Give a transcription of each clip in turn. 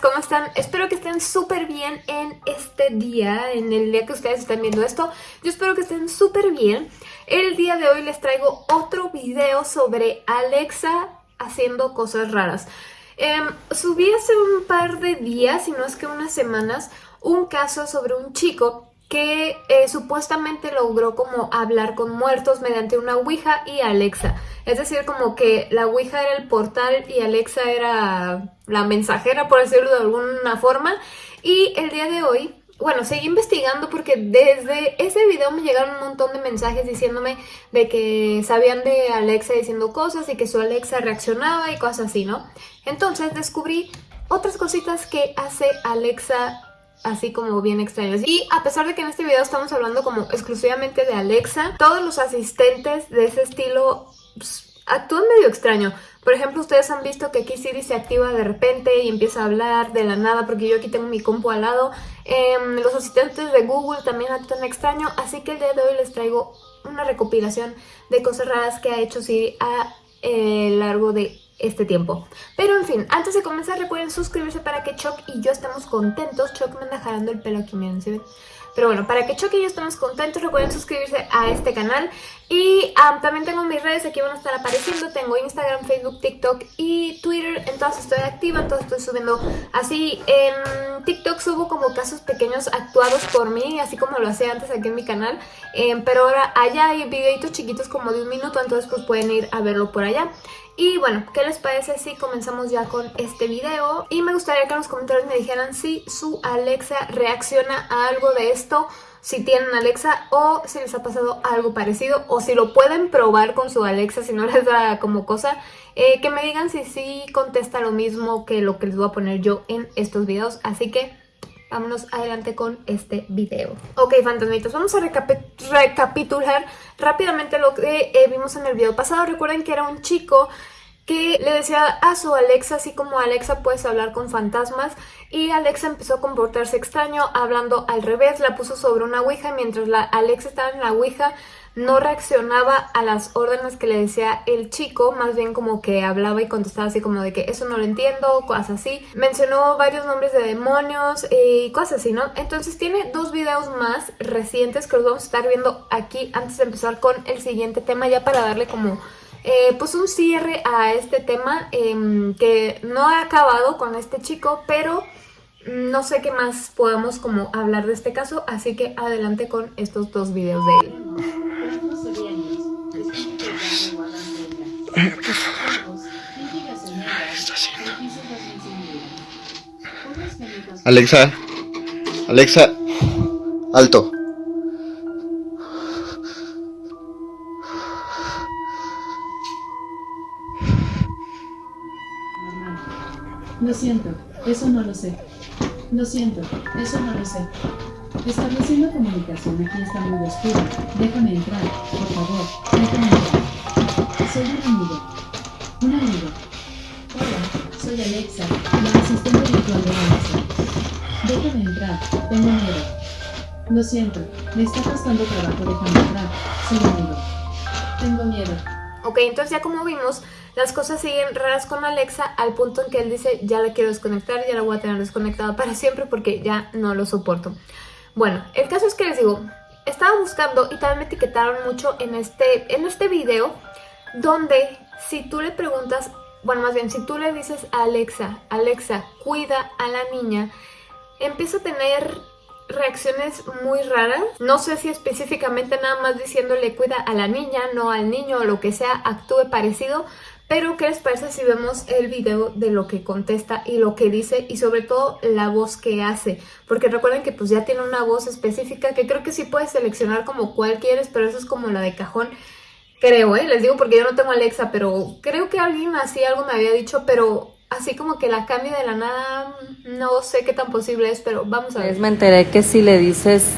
¿cómo están? Espero que estén súper bien en este día, en el día que ustedes están viendo esto. Yo espero que estén súper bien. El día de hoy les traigo otro video sobre Alexa haciendo cosas raras. Em, subí hace un par de días, si no es que unas semanas, un caso sobre un chico que eh, supuestamente logró como hablar con muertos mediante una Ouija y Alexa. Es decir, como que la Ouija era el portal y Alexa era la mensajera, por decirlo de alguna forma. Y el día de hoy, bueno, seguí investigando porque desde ese video me llegaron un montón de mensajes diciéndome de que sabían de Alexa diciendo cosas y que su Alexa reaccionaba y cosas así, ¿no? Entonces descubrí otras cositas que hace Alexa así como bien extraños. Y a pesar de que en este video estamos hablando como exclusivamente de Alexa, todos los asistentes de ese estilo pues, actúan medio extraño. Por ejemplo, ustedes han visto que aquí Siri se activa de repente y empieza a hablar de la nada porque yo aquí tengo mi compu al lado. Em, los asistentes de Google también actúan extraño, así que el día de hoy les traigo una recopilación de cosas raras que ha hecho Siri a eh, largo de este tiempo. Pero en fin, antes de comenzar recuerden suscribirse para que Choc y yo estemos contentos. Choc me anda jalando el pelo aquí, miren, ¿sí ven? Pero bueno, para que Choc y yo estemos contentos, recuerden suscribirse a este canal. Y también tengo mis redes, aquí van a estar apareciendo. Tengo Instagram, Facebook, TikTok y Twitter. En todas estoy activa, en todas estoy subiendo así. En TikTok subo como casos pequeños actuados por mí, así como lo hacía antes aquí en mi canal. Em, pero ahora allá hay videitos chiquitos como de un minuto, entonces pues pueden ir a verlo por allá. Y bueno, ¿qué les parece si comenzamos ya con este video? Y me gustaría que en los comentarios me dijeran si su Alexa reacciona a algo de esto, si tienen Alexa o si les ha pasado algo parecido o si lo pueden probar con su Alexa si no les da como cosa. Eh, que me digan si sí contesta lo mismo que lo que les voy a poner yo en estos videos. Así que vámonos adelante con este video. Ok, fantasmitas, vamos a recapitular rápidamente lo que eh, vimos en el video pasado. Recuerden que era un chico que le decía a su Alexa, así como Alexa puedes hablar con fantasmas y Alexa empezó a comportarse extraño hablando al revés, la puso sobre una ouija mientras la Alexa estaba en la ouija no reaccionaba a las órdenes que le decía el chico, más bien como que hablaba y contestaba así como de que eso no lo entiendo, cosas así. Mencionó varios nombres de demonios y cosas así, ¿no? Entonces tiene dos videos más recientes que los vamos a estar viendo aquí antes de empezar con el siguiente tema ya para darle como... Eh, pues un cierre a este tema em, que no ha acabado con este chico, pero no sé qué más podamos como hablar de este caso, así que adelante con estos dos videos de él. Alexa, Alexa, alto. Lo siento, eso no lo sé. Lo siento, eso no lo sé. Estableciendo comunicación aquí está muy oscuro. Déjame entrar, por favor. Déjame entrar. Soy un amigo. Un amigo. Hola, soy Alexa, la asistente virtual de Alexa. Déjame entrar, tengo miedo. Lo siento, me está costando trabajo dejarme entrar. Soy amigo. Tengo miedo. Ok, entonces ya como vimos, las cosas siguen raras con Alexa al punto en que él dice ya la quiero desconectar, ya la voy a tener desconectada para siempre porque ya no lo soporto. Bueno, el caso es que les digo, estaba buscando y también me etiquetaron mucho en este, en este video donde si tú le preguntas, bueno más bien si tú le dices a Alexa, Alexa cuida a la niña, empieza a tener reacciones muy raras. No sé si específicamente nada más diciéndole cuida a la niña, no al niño o lo que sea, actúe parecido, pero ¿qué les parece si vemos el video de lo que contesta y lo que dice y sobre todo la voz que hace? Porque recuerden que pues ya tiene una voz específica que creo que sí puedes seleccionar como cual quieres, pero eso es como la de cajón. Creo, ¿eh? Les digo porque yo no tengo Alexa, pero creo que alguien así algo me había dicho, pero así como que la cambie de la nada, no sé qué tan posible es, pero vamos a ver. Me enteré que si le dices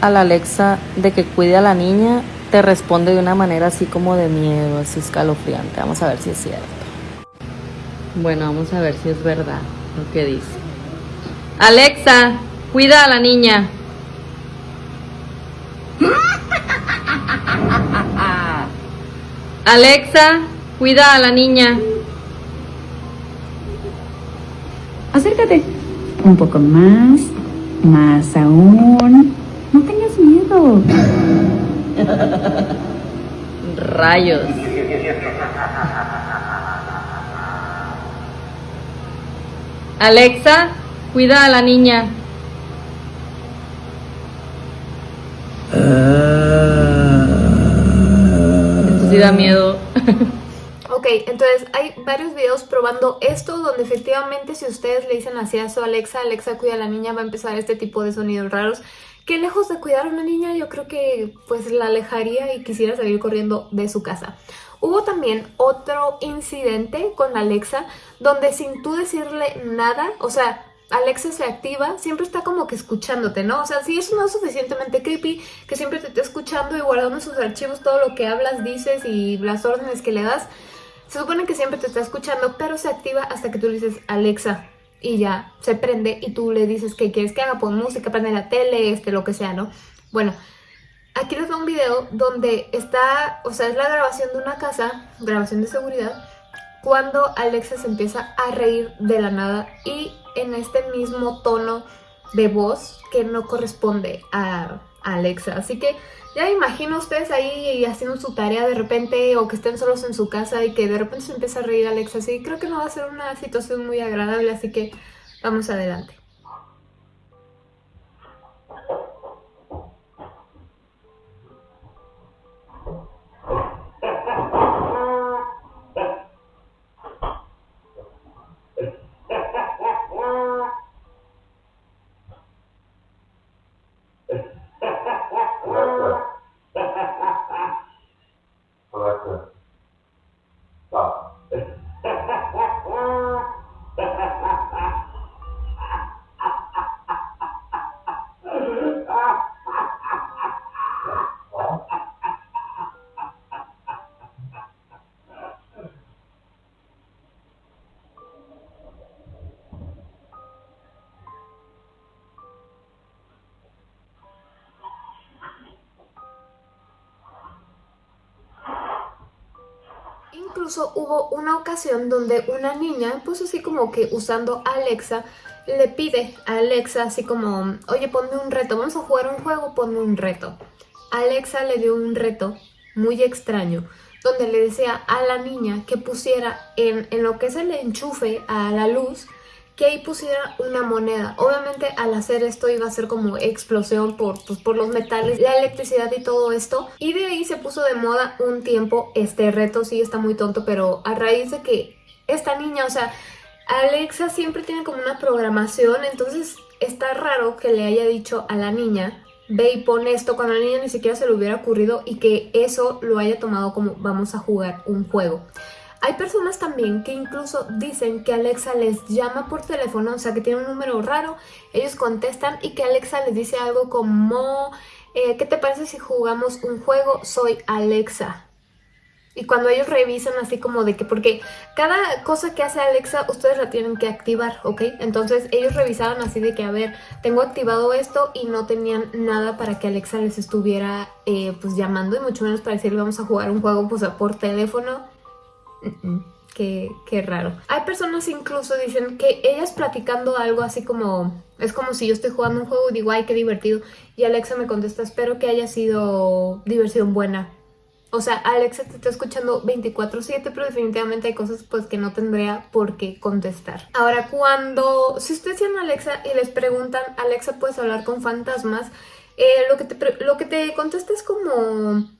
a la Alexa de que cuide a la niña, te responde de una manera así como de miedo, así escalofriante. Vamos a ver si es cierto. Bueno, vamos a ver si es verdad lo que dice. Alexa, cuida a la niña. Alexa, cuida a la niña. Acércate. Un poco más. Más aún. No tengas miedo. Rayos. Alexa, cuida a la niña. Da miedo. Ok, entonces hay varios videos probando esto donde efectivamente si ustedes le dicen así a su Alexa, Alexa cuida a la niña, va a empezar este tipo de sonidos raros que lejos de cuidar a una niña yo creo que pues la alejaría y quisiera salir corriendo de su casa. Hubo también otro incidente con Alexa donde sin tú decirle nada, o sea, Alexa se activa, siempre está como que escuchándote, ¿no? O sea, si eso no es suficientemente creepy, que siempre te esté escuchando y guardando en sus archivos todo lo que hablas, dices y las órdenes que le das, se supone que siempre te está escuchando, pero se activa hasta que tú le dices Alexa y ya se prende y tú le dices que quieres que haga, pon música, prende la tele, este, lo que sea, ¿no? Bueno, aquí les doy un video donde está, o sea, es la grabación de una casa, grabación de seguridad, cuando Alexa se empieza a reír de la nada y en este mismo tono de voz que no corresponde a, Alexa. Así que ya imagino ustedes ahí haciendo su tarea de repente o que estén solos en su casa y que de repente se empieza a reír Alexa. Así creo que no va a ser una situación muy agradable, así que vamos adelante. Incluso hubo una ocasión donde una niña, pues así como que usando Alexa, le pide a Alexa así como, oye, ponme un reto, vamos a jugar un juego, ponme un reto. Alexa le dio un reto muy extraño, donde le decía a la niña que pusiera en, en lo que es el enchufe a la luz, que ahí pusiera una moneda. Obviamente al hacer esto iba a ser como explosión por, pues, por los metales, la electricidad y todo esto. Y de ahí se puso de moda un tiempo este reto, sí está muy tonto, pero a raíz de que esta niña, o sea, Alexa siempre tiene como una programación, entonces está raro que le haya dicho a la niña ve y pon esto cuando a la niña ni siquiera se le hubiera ocurrido y que eso lo haya tomado como vamos a jugar un juego. Hay personas también que incluso dicen que Alexa les llama por teléfono, o sea que tiene un número raro, ellos contestan y que Alexa les dice algo como eh, ¿qué te parece si jugamos un juego? Soy Alexa. Y cuando ellos revisan así como de que, porque cada cosa que hace Alexa ustedes la tienen que activar, ¿ok? Entonces ellos revisaban así de que, a ver, tengo activado esto y no tenían nada para que Alexa les estuviera eh, pues llamando y mucho menos para decirle vamos a jugar un juego pues por teléfono Qué, raro. Hay personas incluso dicen que ellas platicando algo así como... Es como si yo estoy jugando un juego y digo, ay, qué divertido. Y Alexa me contesta, espero que haya sido diversión buena. O sea, Alexa te está escuchando 24-7, pero definitivamente hay cosas pues que no tendría por qué contestar. Ahora, cuando... Si ustedes tienen Alexa y les preguntan, Alexa, ¿puedes hablar con fantasmas? Eh, lo, que te, lo que te contesta es como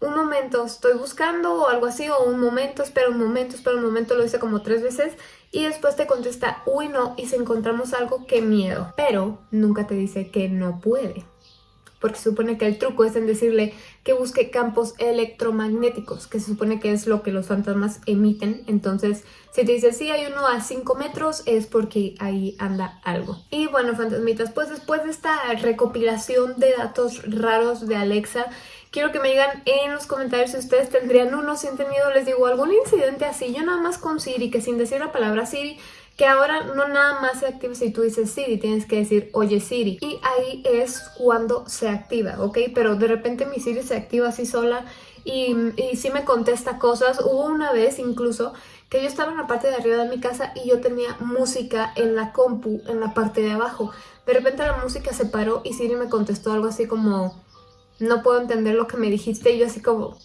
un momento, estoy buscando o algo así, o un momento, espera un momento, espera un momento, lo hice como tres veces y después te contesta, uy no, y si encontramos algo, qué miedo. Pero nunca te dice que no puede porque se supone que el truco es en decirle que busque campos electromagnéticos, que se supone que es lo que los fantasmas emiten. Entonces, si te dice, sí, hay uno a 5 metros, es porque ahí anda algo. Y bueno, fantasmitas, pues después de esta recopilación de datos raros de Alexa, quiero que me digan en los comentarios si ustedes tendrían uno, si han tenido, les digo, algún incidente así. Yo nada más con Siri, que sin decir la palabra Siri, que ahora no nada más se activa si tú dices Siri, tienes que decir oye Siri y ahí es cuando se activa, ¿ok? Pero de repente mi Siri se activa así sola y, y sí me contesta cosas. Hubo una vez incluso que yo estaba en la parte de arriba de mi casa y yo tenía música en la compu, en la parte de abajo. De repente la música se paró y Siri me contestó algo así como, no puedo entender lo que me dijiste y yo así como...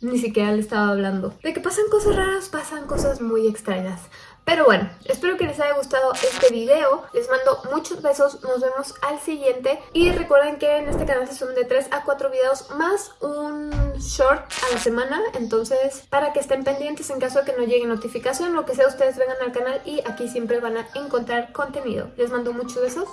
Ni siquiera le estaba hablando. De que pasan cosas raras, pasan cosas muy extrañas. Pero bueno, espero que les haya gustado este video. Les mando muchos besos, nos vemos al siguiente. Y recuerden que en este canal se suben de 3 a 4 videos más un short a la semana. Entonces, para que estén pendientes en caso de que no llegue notificación, lo que sea, ustedes vengan al canal y aquí siempre van a encontrar contenido. Les mando muchos besos.